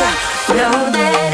you, know that